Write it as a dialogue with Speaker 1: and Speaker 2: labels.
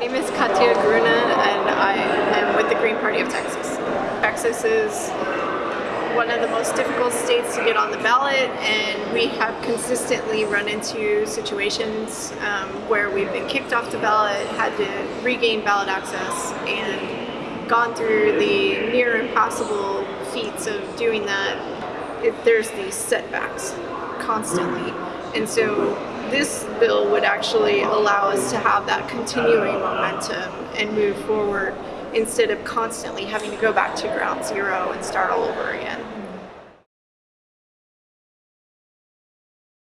Speaker 1: name is Katija Gruene and I am with the Green Party of Texas. Texas is one of the most difficult states to get on the ballot and we have consistently run into situations um, where we've been kicked off the ballot, had to regain ballot access and gone through the near impossible feats of doing that. It, there's these setbacks constantly and so this bill would actually allow us to have that continuing momentum and move forward instead of constantly having to go back to ground zero and start all over again.